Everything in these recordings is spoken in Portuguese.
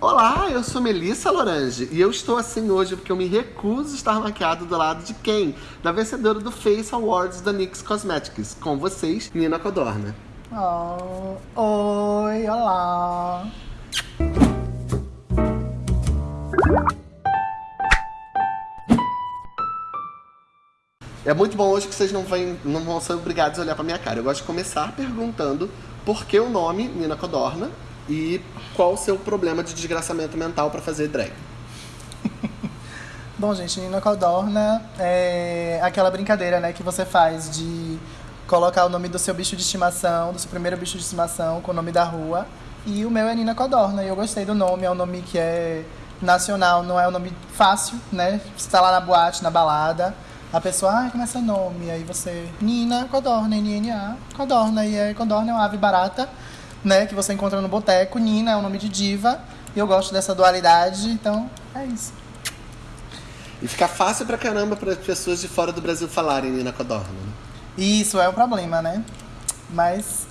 Olá, eu sou Melissa Lorange e eu estou assim hoje porque eu me recuso a estar maquiado do lado de quem? Da vencedora do Face Awards da NYX Cosmetics. Com vocês, Nina Codorna. Oh, oi, olá. É muito bom hoje que vocês não, vêm, não vão ser obrigados a olhar pra minha cara. Eu gosto de começar perguntando por que o nome Nina Codorna e qual o seu problema de desgraçamento mental pra fazer drag. Bom, gente, Nina Codorna é aquela brincadeira, né, que você faz de colocar o nome do seu bicho de estimação, do seu primeiro bicho de estimação, com o nome da rua. E o meu é Nina Codorna, e eu gostei do nome, é um nome que é nacional, não é um nome fácil, né? Você tá lá na boate, na balada, a pessoa, ai, como é seu nome? Aí você, Nina Codorna, N-N-A, Codorna, e é, Codorna é uma ave barata, né, que você encontra no boteco, Nina é um nome de diva, e eu gosto dessa dualidade, então é isso. E fica fácil pra caramba para as pessoas de fora do Brasil falarem Nina Codorna. né? Isso é o problema, né? Mas.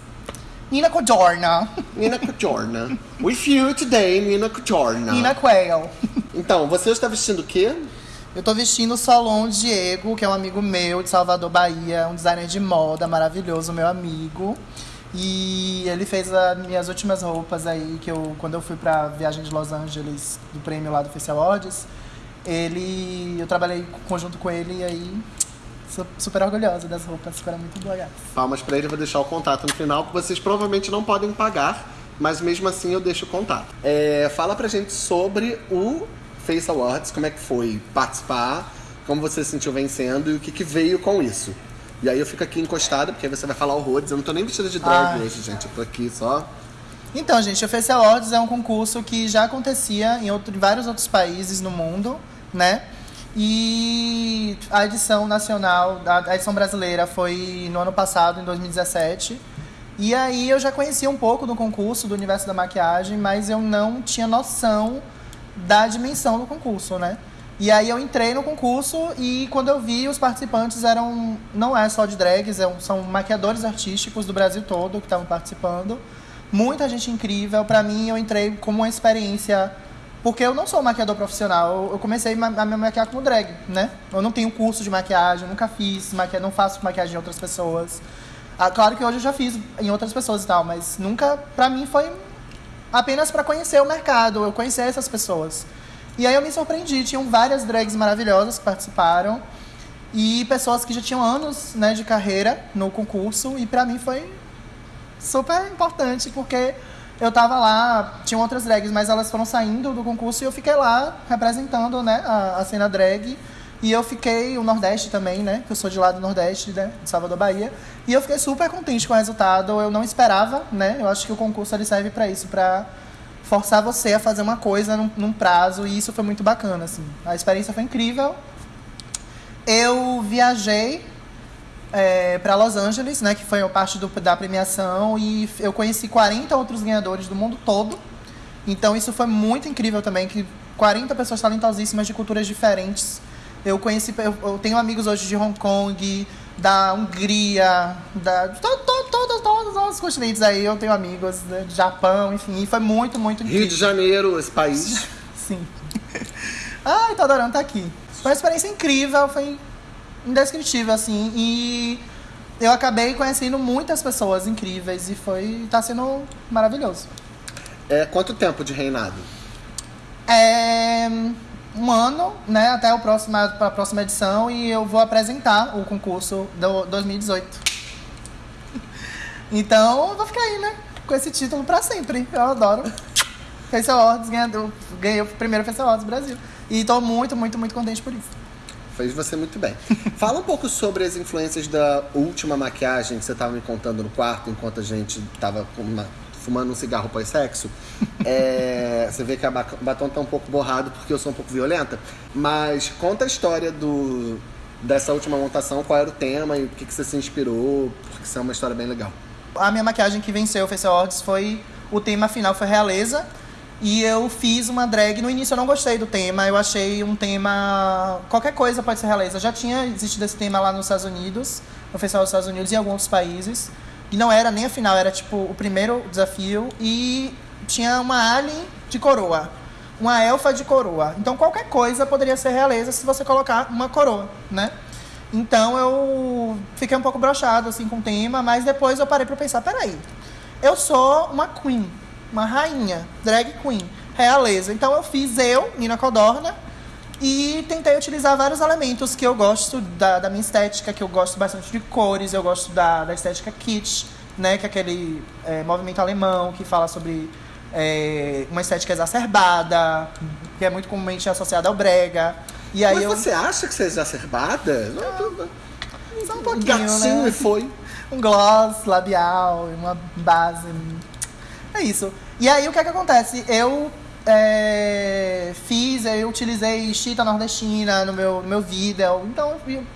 Nina Codorna. Nina Codorna. With you today, Nina Codorna. Nina Quail. Então, você está vestindo o quê? Eu tô vestindo o Solon Diego, que é um amigo meu de Salvador, Bahia, um designer de moda maravilhoso, meu amigo. E ele fez as minhas últimas roupas aí, que eu, quando eu fui pra viagem de Los Angeles, do prêmio lá do Face Awards, ele. Eu trabalhei conjunto com ele e aí. Super orgulhosa das roupas, ficaram muito legais. Palmas pra ele, vou deixar o contato no final, porque vocês provavelmente não podem pagar, mas mesmo assim eu deixo o contato. É, fala pra gente sobre o Face Awards, como é que foi participar, como você se sentiu vencendo e o que, que veio com isso. E aí eu fico aqui encostada, porque aí você vai falar horrores. Eu não tô nem vestida de drag Ai. hoje, gente. Eu tô aqui só. Então, gente, o Face Awards é um concurso que já acontecia em, outro- em vários outros países no mundo, né? E a edição nacional, a a edição brasileira foi no ano passado, em 2017. E aí eu já conhecia um pouco do concurso, do universo da maquiagem, mas eu não tinha noção da dimensão do concurso, né? E aí eu entrei no concurso e quando eu vi os participantes eram não é só de drags, é são maquiadores artísticos do Brasil todo que estavam participando. Muita gente incrível. Pra mim eu entrei como uma experiência porque eu não sou maquiador profissional. Eu- comecei a me maquiar como drag, né? Eu não tenho curso de maquiagem, nunca fiz maquiagem, não faço maquiagem em outras pessoas. Ah, claro que hoje eu já fiz em outras pessoas e tal, mas nunca pra mim foi apenas para conhecer o mercado, eu conhecer essas pessoas. E aí eu me surpreendi, tinham várias drags maravilhosas que participaram e pessoas que já tinham anos, né, de carreira no concurso e pra mim foi super importante porque eu tava lá, tinham outras drags, mas elas foram saindo do concurso e eu fiquei lá representando, né, a, a cena drag. E eu fiquei, o Nordeste também, né? Que eu sou de lá do Nordeste, né? De Salvador, Bahia. E eu fiquei super contente com o resultado. Eu não esperava, né? Eu acho que o concurso ele serve pra isso, pra forçar você a fazer uma coisa num, num prazo. E isso foi muito bacana, assim. A experiência foi incrível. Eu viajei é, para Los Angeles, né, que foi a parte do- da premiação, e eu conheci 40 outros ganhadores do mundo todo. Então isso foi muito incrível também, que 40 pessoas talentosíssimas de culturas diferentes. Eu conheci, eu, eu tenho amigos hoje de Hong Kong, da Hungria, da de to, to, todos, todos os continentes aí. Eu tenho amigos né, de Japão, enfim, foi muito, muito incrível. Rio de Janeiro, esse país. Sim. Ai, tô adorando estar aqui. Foi uma experiência incrível, foi indescritível, assim. E eu acabei conhecendo muitas pessoas incríveis e foi. tá sendo maravilhoso. É, quanto tempo de reinado? É um ano, né, até o próximo, a próxima edição e eu vou apresentar o concurso do 2018. Então, eu vou ficar aí, né, com esse título pra sempre. Eu adoro. Face Awards, ganhador, ganhei o primeiro Face Awards Brasil. E tô muito, muito, muito contente por isso. Fez você muito bem. Fala um pouco sobre as influências da última maquiagem que você estava me contando no quarto enquanto a gente tava uma- fumando um cigarro pós-sexo. É, você vê que o batom tá um pouco borrado porque eu sou um pouco violenta. Mas conta a história do, dessa última montação, qual era o tema e o que, que você se inspirou, porque isso é uma história bem legal. A minha maquiagem que venceu o Face Awards foi. O tema final foi realeza. E eu fiz uma drag. No início eu não gostei do tema. Eu achei um tema. Qualquer coisa pode ser realeza. Já tinha existido esse tema lá nos Estados Unidos, no Festival dos Estados Unidos e em alguns países. E não era nem a final, era tipo o primeiro desafio. E tinha uma alien de coroa. Uma elfa de coroa. Então qualquer coisa poderia ser realeza se você colocar uma coroa, né? Então eu fiquei um pouco brochado assim com o tema, mas depois eu parei para pensar, peraí, eu sou uma queen, uma rainha, drag queen, realeza. Então eu fiz eu, Nina Codorna, e tentei utilizar vários elementos que eu gosto da, da minha estética, que eu gosto bastante de cores, eu gosto da, da estética kitsch, né, que é aquele é, movimento alemão que fala sobre é, uma estética exacerbada, que é muito comumente associada ao brega. E aí Mas eu... você acha que você é exacerbada? Só um Um pouquinho, gatinho né? e foi. um gloss labial, uma base. É isso. E aí o que é que acontece? Eu é, fiz, eu utilizei chita nordestina no meu, no meu vídeo. Então eu fi-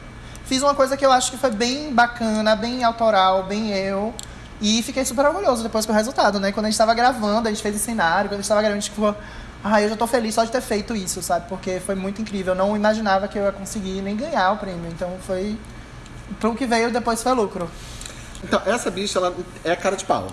fiz uma coisa que eu acho que foi bem bacana, bem autoral, bem eu. E fiquei super orgulhoso depois com o resultado, né? Quando a gente tava gravando, a gente fez o cenário, quando a gente tava gravando, a gente ficou. Ah, eu já tô feliz só de ter feito isso, sabe? Porque foi muito incrível. Eu não imaginava que eu ia conseguir nem ganhar o prêmio. Então foi. Pro que veio depois foi lucro. Então, essa bicha, ela é cara de pau.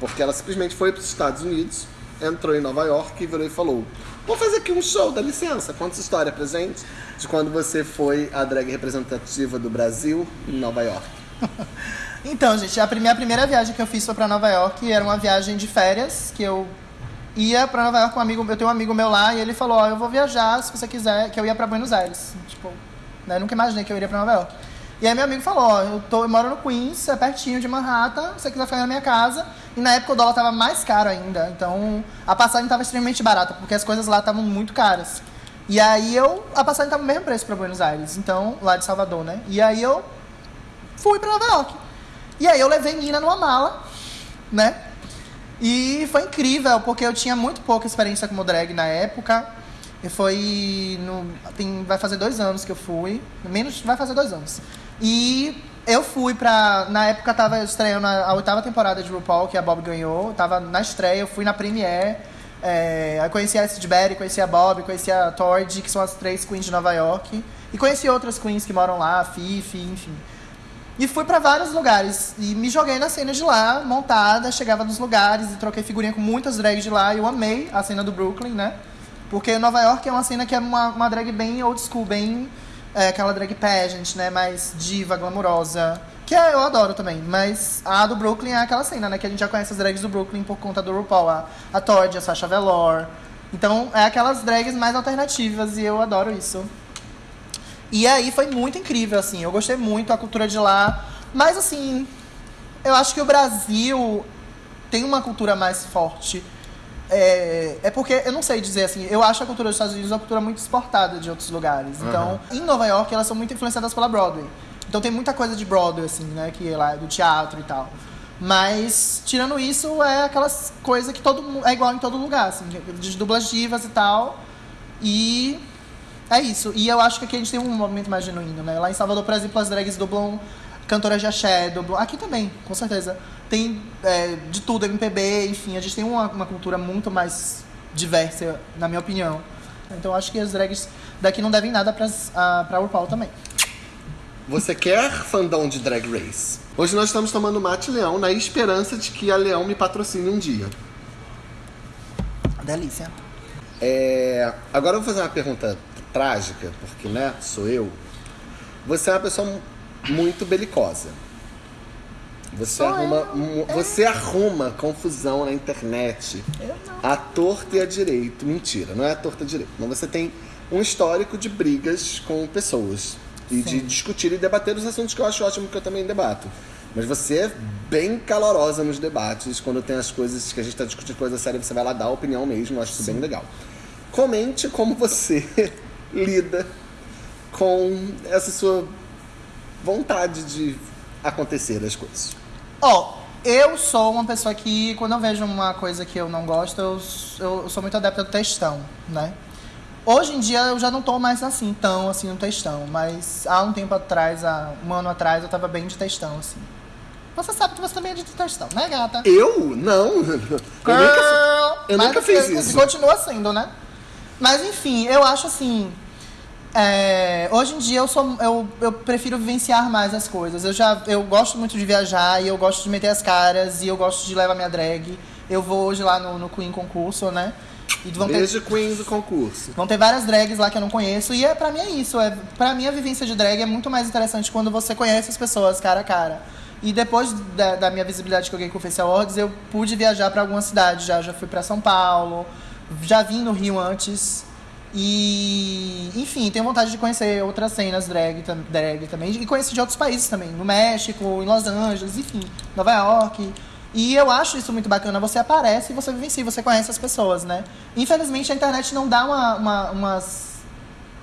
Porque ela simplesmente foi para os Estados Unidos, entrou em Nova York e virou e falou: Vou fazer aqui um show, dá licença. Conta essa história pra gente de quando você foi a drag representativa do Brasil em Nova York. Então, gente, a minha primeira viagem que eu fiz foi pra Nova York. Era uma viagem de férias que eu ia pra Nova York com um amigo. Eu tenho um amigo meu lá e ele falou: Ó, eu vou viajar se você quiser, que eu ia pra Buenos Aires. Tipo, né, eu nunca imaginei que eu iria pra Nova York. E aí meu amigo falou: Ó, eu, tô, eu moro no Queens, é pertinho de Manhattan, se você quiser ficar na minha casa. E na época o dólar tava mais caro ainda. Então a passagem tava extremamente barata, porque as coisas lá estavam muito caras. E aí eu. A passagem tava o mesmo preço pra Buenos Aires, então, lá de Salvador, né? E aí eu fui pra Nova York. E aí eu levei Nina numa mala, né? E foi incrível, porque eu tinha muito pouca experiência como drag na época. E foi. No, tem, vai fazer dois anos que eu fui. Menos. Vai fazer dois anos. E eu fui pra. Na época tava estreando a, a oitava temporada de RuPaul, que a Bob ganhou. Tava na estreia, eu fui na Premiere. É, aí conheci a Sid Berry, conheci a Bob, conheci a Tordy, que são as três queens de Nova York. E conheci outras queens que moram lá, a Fifi, enfim. E fui pra vários lugares. E me joguei na cena de lá, montada, chegava nos lugares e troquei figurinha com muitas drags de lá. Eu amei a cena do Brooklyn, né? Porque Nova York é uma cena que é uma, uma drag bem old school, bem é, aquela drag pageant, né? Mais diva, glamurosa. Que é, eu adoro também. Mas a do Brooklyn é aquela cena, né? Que a gente já conhece as drags do Brooklyn por conta do RuPaul. A, a Todd, a Sasha Velour. Então, é aquelas drags mais alternativas e eu adoro isso. E aí foi muito incrível, assim. Eu gostei muito da cultura de lá. Mas, assim, eu acho que o Brasil tem uma cultura mais forte. É, é porque, eu não sei dizer assim, eu acho a cultura dos Estados Unidos uma cultura muito exportada de outros lugares. Então, em Nova York, elas são muito influenciadas pela Broadway. Então tem muita coisa de Broadway, assim, né? Que é lá do teatro e tal. Mas, tirando isso, é aquelas coisas que todo mundo. É igual em todo lugar, assim, de dublas divas e tal. E é isso. E eu acho que aqui a gente tem um movimento mais genuíno, né? Lá em Salvador, por exemplo, as drags dublam cantoras de axé, dublam. Aqui também, com certeza. Tem é, de tudo, MPB, enfim, a gente tem uma, uma cultura muito mais diversa, na minha opinião. Então eu acho que as drags daqui não devem nada pras, a, pra RuPaul também. Você quer fandom de Drag Race? Hoje nós estamos tomando mate leão na esperança de que a Leão me patrocine um dia. Delícia. É, Agora eu vou fazer uma pergunta trágica, porque, né, sou eu. Você é uma pessoa muito belicosa. Você Sou arruma, mu- você arruma confusão na internet. Eu não. A torta e a direito. Mentira, não é a torta e direito. Mas você tem um histórico de brigas com pessoas. E de Sim. discutir e debater os assuntos que eu acho ótimo, que eu também debato. Mas você é bem calorosa nos debates. Quando tem as coisas que a gente tá discutindo coisa séria, você vai lá dar a opinião mesmo. Eu acho isso bem legal. Comente como você lida com essa sua vontade de acontecer as coisas. Ó, eu sou uma pessoa que, quando eu vejo uma coisa que eu não gosto, eu, eu sou muito adepta do textão, né? Hoje em dia eu já não tô mais assim, tão assim no textão, mas há um tempo atrás, há um ano atrás, eu tava bem de textão, assim. Você sabe que você também é de textão, né, gata? Eu? Não. Eu nunca, Girl! eu nunca fiz isso. continua sendo, né? Mas enfim, eu acho assim. É, hoje em dia eu sou eu, eu prefiro vivenciar mais as coisas. Eu já eu gosto muito de viajar e eu gosto de meter as caras e eu gosto de levar minha drag. Eu vou hoje lá no, no Queen Concurso, né? E vão Beijo ter, Queen do concurso. Vão ter várias drags lá que eu não conheço. E é, pra mim é isso. É, pra mim a vivência de drag é muito mais interessante quando você conhece as pessoas cara a cara. E depois da, da minha visibilidade que eu ganhei com o Face Awards, eu pude viajar para algumas cidades. Já, já fui para São Paulo, já vim no Rio antes. E, enfim, tenho vontade de conhecer outras cenas drag, drag também. E conhecer de outros países também. No México, em Los Angeles, enfim, Nova York. E eu acho isso muito bacana. Você aparece e você vivencia, você conhece as pessoas, né? Infelizmente, a internet não dá uma, uma, uma,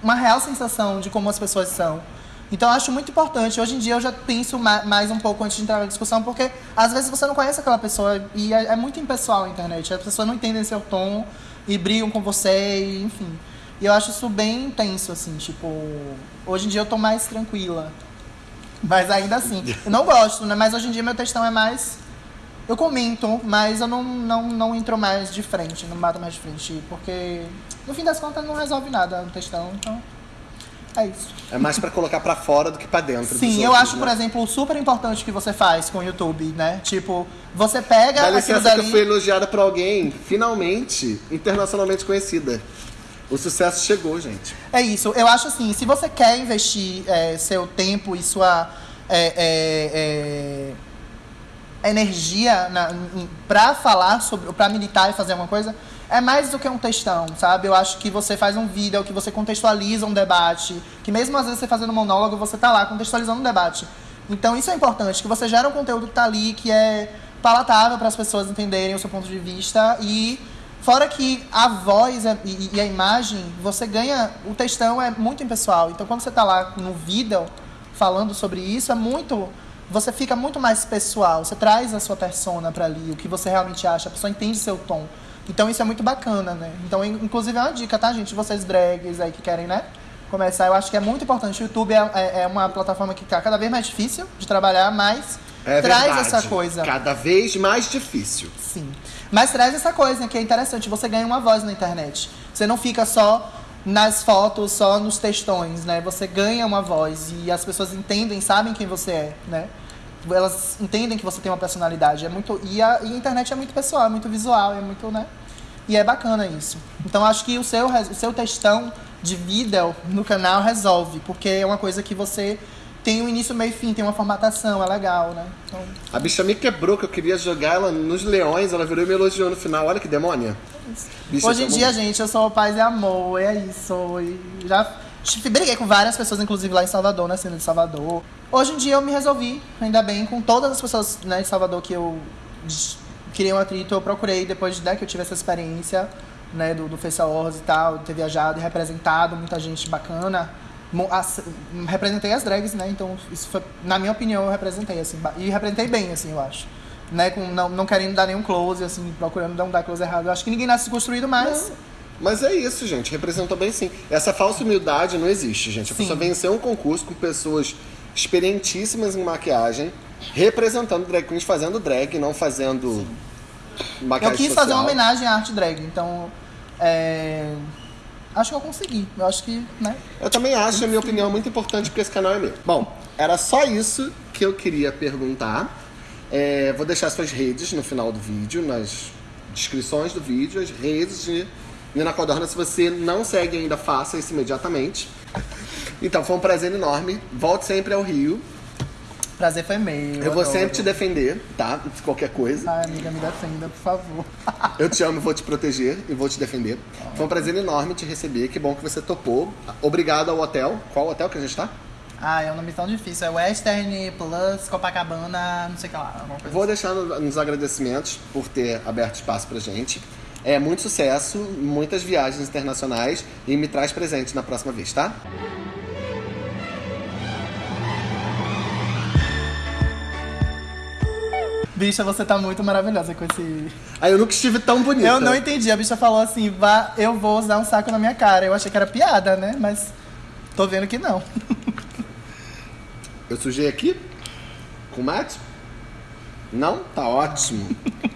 uma real sensação de como as pessoas são. Então eu acho muito importante. Hoje em dia eu já penso mais um pouco antes de entrar na discussão, porque às vezes você não conhece aquela pessoa e é, é muito impessoal a internet. As pessoas não entendem seu tom e brigam com você, e, enfim. E eu acho isso bem intenso, assim, tipo. Hoje em dia eu tô mais tranquila. Mas ainda assim. Eu não gosto, né? Mas hoje em dia meu textão é mais. Eu comento, mas eu não, não, não entro mais de frente, não bato mais de frente. Porque, no fim das contas, não resolve nada no textão, então. É isso. É mais para colocar para fora do que para dentro. Sim, eu acho, né? por exemplo, super importante que você faz com o YouTube, né? Tipo, você pega. Dá licença dali... que eu fui elogiada por alguém, finalmente, internacionalmente conhecida. O sucesso chegou, gente. É isso. Eu acho assim, se você quer investir é, seu tempo e sua é, é, é energia para falar sobre, para militar e fazer alguma coisa, é mais do que um textão, sabe? Eu acho que você faz um vídeo, que você contextualiza um debate, que mesmo às vezes você fazendo um monólogo, você tá lá contextualizando um debate. Então isso é importante, que você gera um conteúdo que tá ali, que é palatável para as pessoas entenderem o seu ponto de vista e fora que a voz e, e a imagem, você ganha, o textão é muito impessoal. Então quando você tá lá no vídeo falando sobre isso, é muito você fica muito mais pessoal, você traz a sua persona para ali, o que você realmente acha, a pessoa entende seu tom. Então isso é muito bacana, né? Então, inclusive é uma dica, tá, gente? Vocês drags aí que querem, né? Começar, eu acho que é muito importante. O YouTube é, é, é uma plataforma que está cada vez mais difícil de trabalhar, mas é traz verdade. essa coisa. Cada vez mais difícil. Sim. Mas traz essa coisa que é interessante. Você ganha uma voz na internet. Você não fica só nas fotos, só nos textões, né? Você ganha uma voz e as pessoas entendem, sabem quem você é, né? Elas entendem que você tem uma personalidade. É muito e a, e a internet é muito pessoal, é muito visual, é muito, né? E é bacana isso. Então acho que o seu, o seu textão de vídeo no canal resolve, porque é uma coisa que você tem um início, meio e fim, tem uma formatação, é legal, né? Então... A bicha me quebrou, que eu queria jogar ela nos leões, ela virou e me elogiou no final. Olha que demônia. Bicha, Hoje em dia, gente, eu sou paz e amor, é isso. E já briguei com várias pessoas, inclusive lá em Salvador, na cena de Salvador. Hoje em dia eu me resolvi, ainda bem, com todas as pessoas né, de Salvador que eu queria um atrito, eu procurei, depois né, que eu tive essa experiência né, do, do Face Awards e tal, ter viajado e representado muita gente bacana. As, representei as drags, né? Então, isso foi, na minha opinião, eu representei, assim, e representei bem, assim, eu acho. Né, com, não, não querendo dar nenhum close, assim, procurando não dar close errado. Eu acho que ninguém nasce construído mais. Não. Mas é isso, gente. Representou bem sim. Essa falsa humildade não existe, gente. A sim. pessoa venceu um concurso com pessoas experientíssimas em maquiagem, representando drag queens, fazendo drag, não fazendo sim. maquiagem Eu quis social. fazer uma homenagem à arte drag, então... É... Acho que eu consegui. Eu acho que, né? Eu também acho, a minha opinião é muito importante porque esse canal é meu. Bom, era só isso que eu queria perguntar. É, vou deixar suas redes no final do vídeo, nas descrições do vídeo, as redes de Nina Codorna, se você não segue ainda, faça isso imediatamente. Então, foi um prazer enorme. Volte sempre ao Rio. Prazer foi meu. Eu vou sempre te defender, tá? De qualquer coisa. Ai, amiga, me defenda, por favor. Eu te amo, vou te proteger e vou te defender. Foi um prazer enorme te receber. Que bom que você topou. Obrigado ao hotel. Qual hotel que a gente tá? Ah, é um nome tão difícil. É Western Plus Copacabana, não sei o que lá. Vou assim. deixar nos agradecimentos por ter aberto espaço pra gente. É muito sucesso, muitas viagens internacionais e me traz presente na próxima vez, tá? Bicha, você tá muito maravilhosa com esse. Ah, eu nunca estive tão bonita. Eu não entendi. A bicha falou assim: vá, eu vou usar um saco na minha cara. Eu achei que era piada, né? Mas tô vendo que não. eu sujei aqui? Com mate? Não? Tá ótimo.